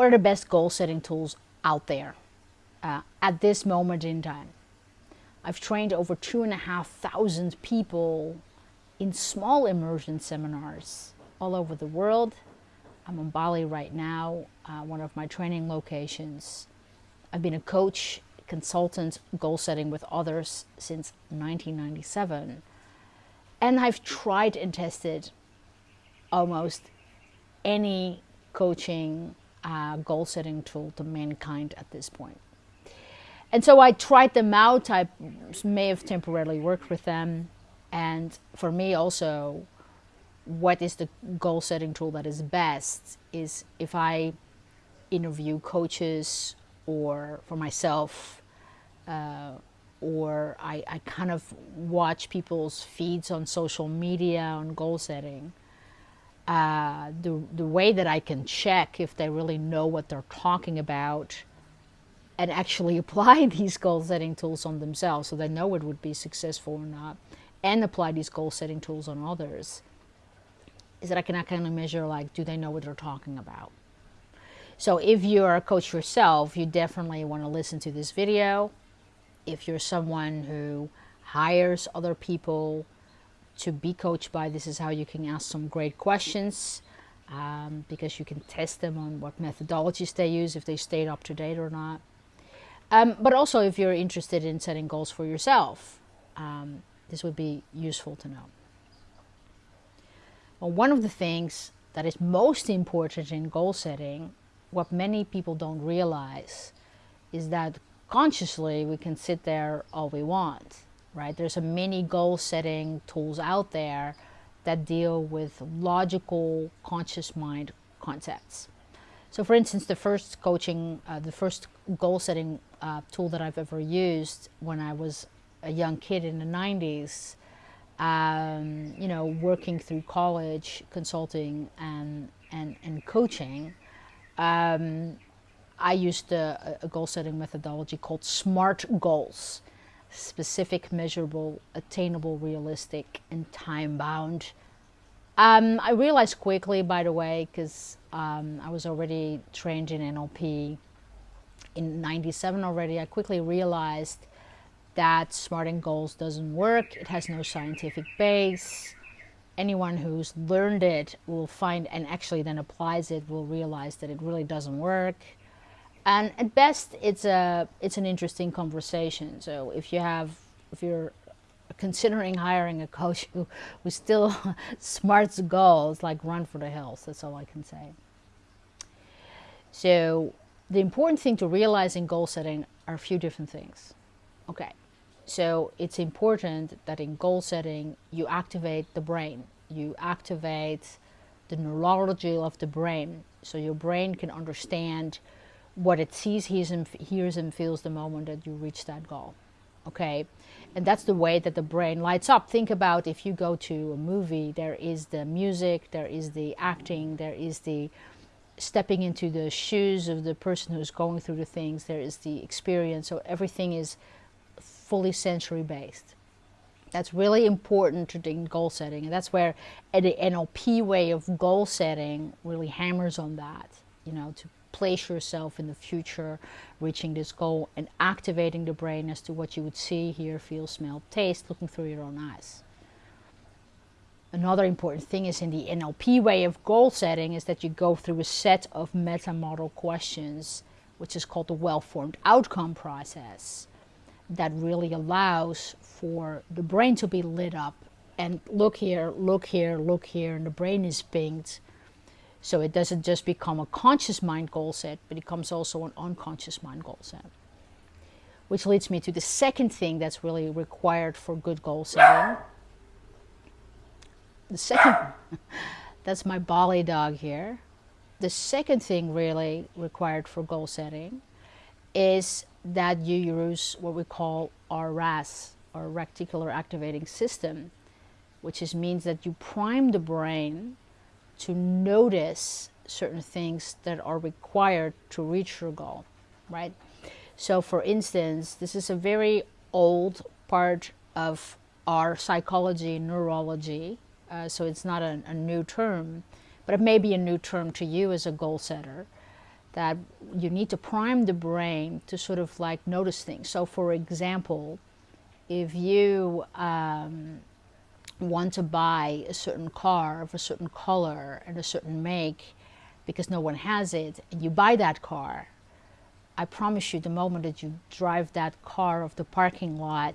what are the best goal setting tools out there uh, at this moment in time? I've trained over two and a half thousand people in small immersion seminars all over the world. I'm in Bali right now, uh, one of my training locations. I've been a coach, consultant, goal setting with others since 1997. And I've tried and tested almost any coaching uh, goal setting tool to mankind at this point. And so I tried them out. I may have temporarily worked with them. And for me also, what is the goal setting tool that is best is if I interview coaches or for myself, uh, or I, I kind of watch people's feeds on social media on goal setting. Uh, the, the way that I can check if they really know what they're talking about and actually apply these goal setting tools on themselves so they know it would be successful or not and apply these goal setting tools on others is that I can kind of measure like do they know what they're talking about? So if you're a coach yourself you definitely want to listen to this video. If you're someone who hires other people to be coached by this is how you can ask some great questions um, because you can test them on what methodologies they use if they stayed up to date or not um, but also if you're interested in setting goals for yourself, um, this would be useful to know. Well, one of the things that is most important in goal setting, what many people don't realize, is that consciously we can sit there all we want, right? There's a many goal setting tools out there that deal with logical conscious mind concepts. So for instance, the first coaching, uh, the first goal setting uh, tool that I've ever used when I was a young kid in the 90s, um, you know, working through college, consulting and, and, and coaching, um, I used a, a goal setting methodology called SMART goals, specific, measurable, attainable, realistic, and time bound. Um, I realized quickly, by the way, because um, I was already trained in NLP in 97 already, I quickly realized that smarting goals doesn't work. It has no scientific base. Anyone who's learned it will find and actually then applies it will realize that it really doesn't work. And at best, it's a it's an interesting conversation. So if you have if you're considering hiring a coach who, who still smarts goals, like run for the hills. That's all I can say. So the important thing to realize in goal setting are a few different things. Okay, so it's important that in goal setting you activate the brain. You activate the neurology of the brain so your brain can understand what it sees, hears and, hears and feels the moment that you reach that goal. Okay, and that's the way that the brain lights up. Think about if you go to a movie, there is the music, there is the acting, there is the stepping into the shoes of the person who's going through the things, there is the experience, so everything is fully sensory based. That's really important to the goal setting, and that's where the NLP way of goal setting really hammers on that, you know, to place yourself in the future, reaching this goal, and activating the brain as to what you would see, hear, feel, smell, taste, looking through your own eyes. Another important thing is in the NLP way of goal setting is that you go through a set of meta model questions, which is called the well formed outcome process, that really allows for the brain to be lit up and look here, look here, look here, and the brain is pinged. So it doesn't just become a conscious mind goal set, but it becomes also an unconscious mind goal set. Which leads me to the second thing that's really required for good goal setting the second, that's my Bali dog here. The second thing really required for goal setting is that you use what we call our RAS, or reticular activating system, which is means that you prime the brain to notice certain things that are required to reach your goal, right? So for instance, this is a very old part of our psychology, neurology, uh, so it's not a, a, new term, but it may be a new term to you as a goal setter. that you need to prime the brain to sort of like notice things. So, for example, if you um, want to buy a certain car of a certain color and a certain make because no one has it, and you buy that car, I promise you, the moment that you drive that car off the parking lot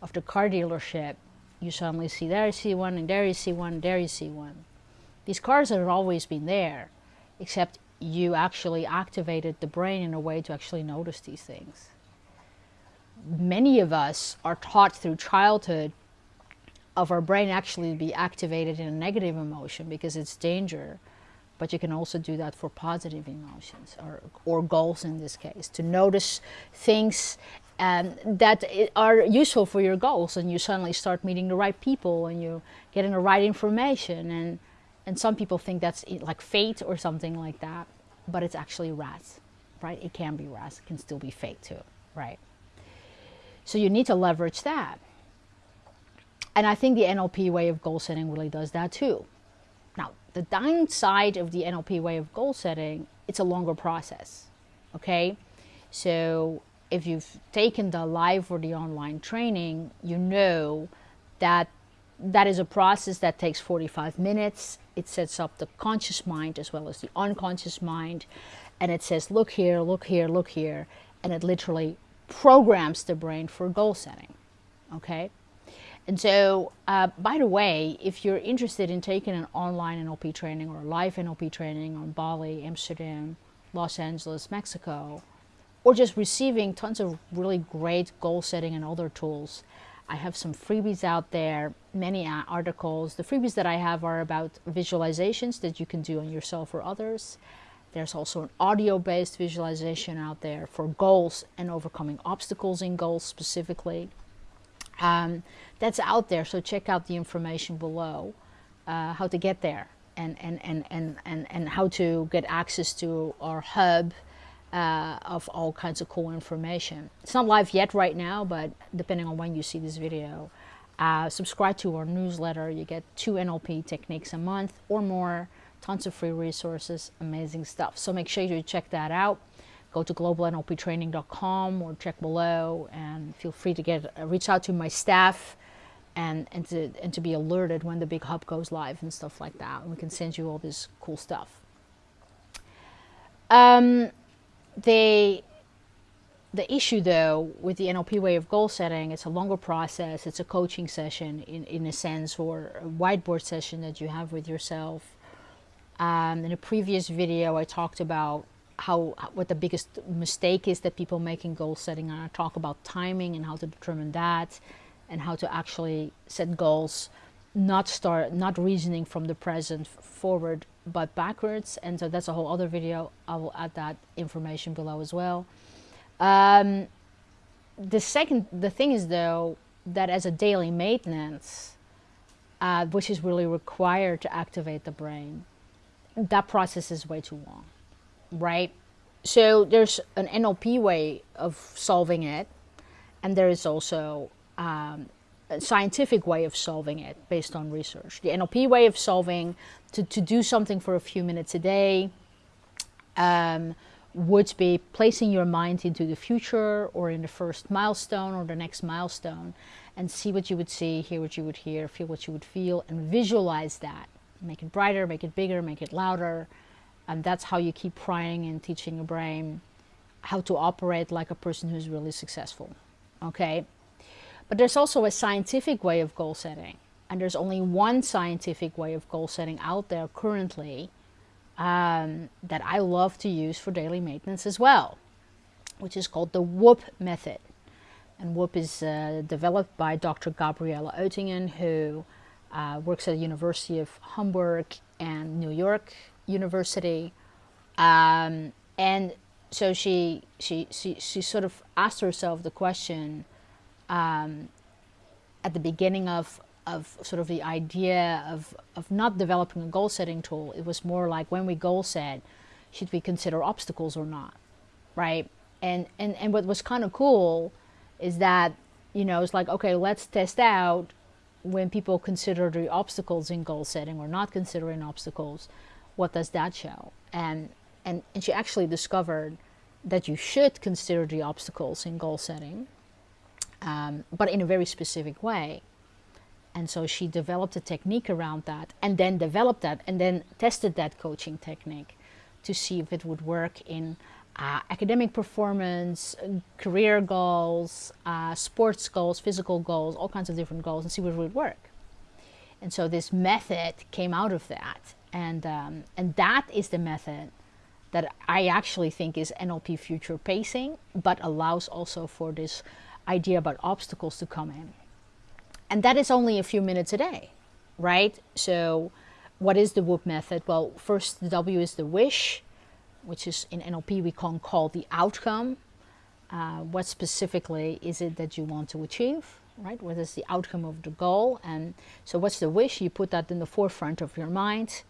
of the car dealership, you suddenly see there you see one, and there you see one, and there you see one. These cars have always been there, except you actually activated the brain in a way to actually notice these things. Many of us are taught through childhood of our brain actually be activated in a negative emotion because it's danger. But you can also do that for positive emotions or, or goals in this case, to notice things um, that are useful for your goals and you suddenly start meeting the right people and you're getting the right information and and some people think that's like fate or something like that but it's actually RAS right it can be RAS it can still be fate too right so you need to leverage that and I think the NLP way of goal setting really does that too now the downside of the NLP way of goal setting it's a longer process okay so if you've taken the live or the online training, you know that that is a process that takes 45 minutes. It sets up the conscious mind as well as the unconscious mind. And it says, look here, look here, look here. And it literally programs the brain for goal setting. Okay? And so, uh, by the way, if you're interested in taking an online NLP training or a live NLP training on Bali, Amsterdam, Los Angeles, Mexico, or just receiving tons of really great goal setting and other tools. I have some freebies out there, many articles. The freebies that I have are about visualizations that you can do on yourself or others. There's also an audio-based visualization out there for goals and overcoming obstacles in goals specifically. Um, that's out there, so check out the information below, uh, how to get there and, and, and, and, and, and how to get access to our hub, uh, of all kinds of cool information. It's not live yet right now, but depending on when you see this video, uh, subscribe to our newsletter. You get two NLP techniques a month or more, tons of free resources, amazing stuff. So make sure you check that out. Go to globalnlptraining.com or check below and feel free to get uh, reach out to my staff and, and, to, and to be alerted when the big hub goes live and stuff like that. And we can send you all this cool stuff. Um, the the issue though with the NLP way of goal setting, it's a longer process. It's a coaching session in, in a sense or a whiteboard session that you have with yourself. Um, in a previous video, I talked about how what the biggest mistake is that people make in goal setting. And I talk about timing and how to determine that and how to actually set goals, not start, not reasoning from the present forward but backwards. And so that's a whole other video. I will add that information below as well. Um, the second the thing is though that as a daily maintenance uh, which is really required to activate the brain that process is way too long right so there's an NLP way of solving it and there is also um, a scientific way of solving it based on research. The NLP way of solving to, to do something for a few minutes a day um, would be placing your mind into the future or in the first milestone or the next milestone and see what you would see, hear what you would hear, feel what you would feel, and visualize that. Make it brighter, make it bigger, make it louder. And that's how you keep prying and teaching your brain how to operate like a person who's really successful. Okay? But there's also a scientific way of goal setting. And there's only one scientific way of goal setting out there currently um, that I love to use for daily maintenance as well, which is called the WOOP method. And WOOP is uh, developed by Dr. Gabriele Oettingen, who uh, works at the University of Hamburg and New York University. Um, and so she, she, she, she sort of asked herself the question, um, at the beginning of, of sort of the idea of, of not developing a goal setting tool, it was more like when we goal set, should we consider obstacles or not, right? And, and, and what was kind of cool is that, you know, it's like, okay, let's test out when people consider the obstacles in goal setting or not considering obstacles, what does that show? And and, and she actually discovered that you should consider the obstacles in goal setting, um, but in a very specific way. And so she developed a technique around that and then developed that and then tested that coaching technique to see if it would work in uh, academic performance, career goals, uh, sports goals, physical goals, all kinds of different goals and see what would work. And so this method came out of that. And, um, and that is the method that I actually think is NLP future pacing, but allows also for this idea about obstacles to come in. And that is only a few minutes a day, right? So, what is the WOOP method? Well, first, the W is the wish, which is in NLP we can call the outcome. Uh, what specifically is it that you want to achieve, right? What is the outcome of the goal? And so, what's the wish? You put that in the forefront of your mind,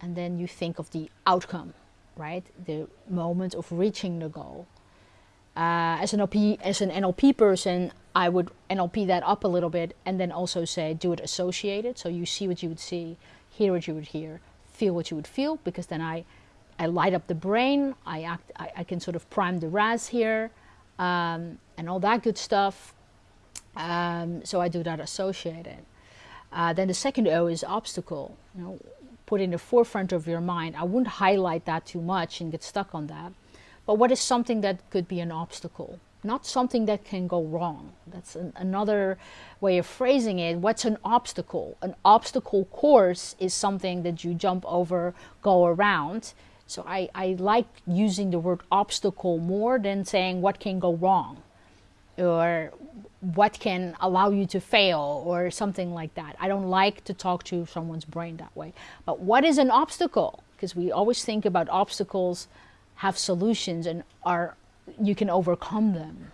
and then you think of the outcome right? The moment of reaching the goal. Uh, as an NLP, as an NLP person, I would NLP that up a little bit and then also say do it associated. So you see what you would see, hear what you would hear, feel what you would feel, because then I, I light up the brain. I act. I, I can sort of prime the RAS here, um, and all that good stuff. Um, so I do that associated. Uh, then the second O is obstacle. You know, put in the forefront of your mind. I wouldn't highlight that too much and get stuck on that. But what is something that could be an obstacle? Not something that can go wrong. That's an, another way of phrasing it. What's an obstacle? An obstacle course is something that you jump over, go around. So I, I like using the word obstacle more than saying what can go wrong or what can allow you to fail or something like that. I don't like to talk to someone's brain that way. But what is an obstacle? Because we always think about obstacles have solutions and are you can overcome them.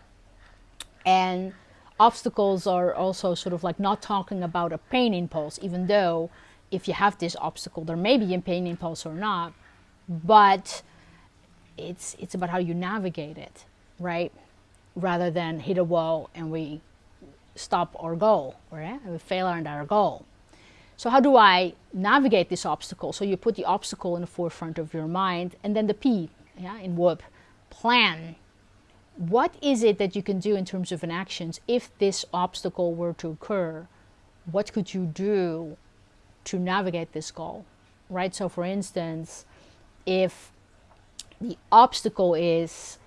And obstacles are also sort of like not talking about a pain impulse, even though if you have this obstacle, there may be a pain impulse or not, but it's it's about how you navigate it, right? Rather than hit a wall and we stop our goal, right? We fail at our goal. So how do I navigate this obstacle? So you put the obstacle in the forefront of your mind and then the P, yeah, in WOOP, plan. What is it that you can do in terms of an actions if this obstacle were to occur? What could you do to navigate this goal, right? So for instance, if the obstacle is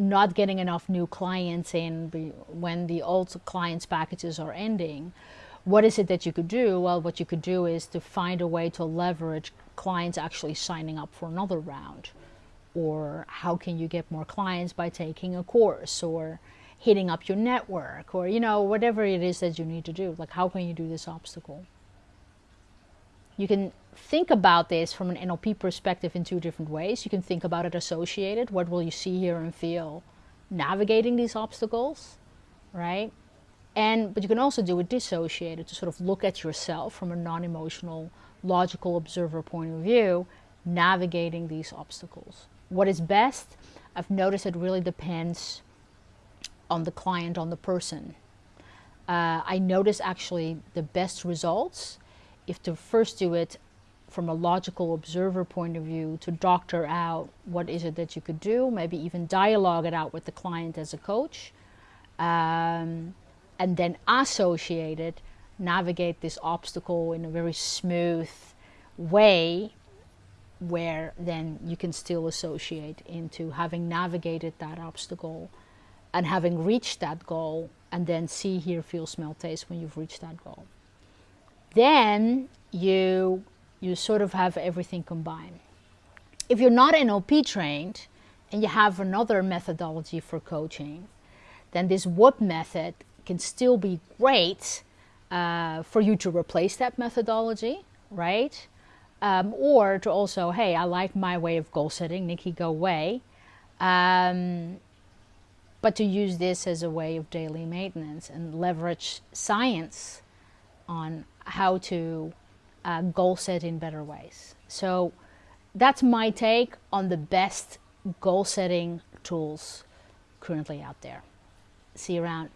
not getting enough new clients in when the old clients packages are ending what is it that you could do? Well what you could do is to find a way to leverage clients actually signing up for another round. Or how can you get more clients? By taking a course or hitting up your network or you know whatever it is that you need to do. Like how can you do this obstacle you can think about this from an NLP perspective in two different ways. You can think about it associated. What will you see, hear, and feel navigating these obstacles, right? And but you can also do it dissociated to sort of look at yourself from a non-emotional, logical observer point of view, navigating these obstacles. What is best? I've noticed it really depends on the client, on the person. Uh, I notice actually the best results if to first do it from a logical observer point of view to doctor out what is it that you could do, maybe even dialogue it out with the client as a coach, um, and then associate it, navigate this obstacle in a very smooth way where then you can still associate into having navigated that obstacle and having reached that goal and then see, hear, feel, smell, taste when you've reached that goal. Then you you sort of have everything combined. If you're not NLP trained and you have another methodology for coaching, then this WOOP method can still be great uh, for you to replace that methodology, right? Um, or to also, hey, I like my way of goal setting, Nikki, go away. Um, but to use this as a way of daily maintenance and leverage science on how to uh, goal set in better ways. So that's my take on the best goal setting tools currently out there. See you around.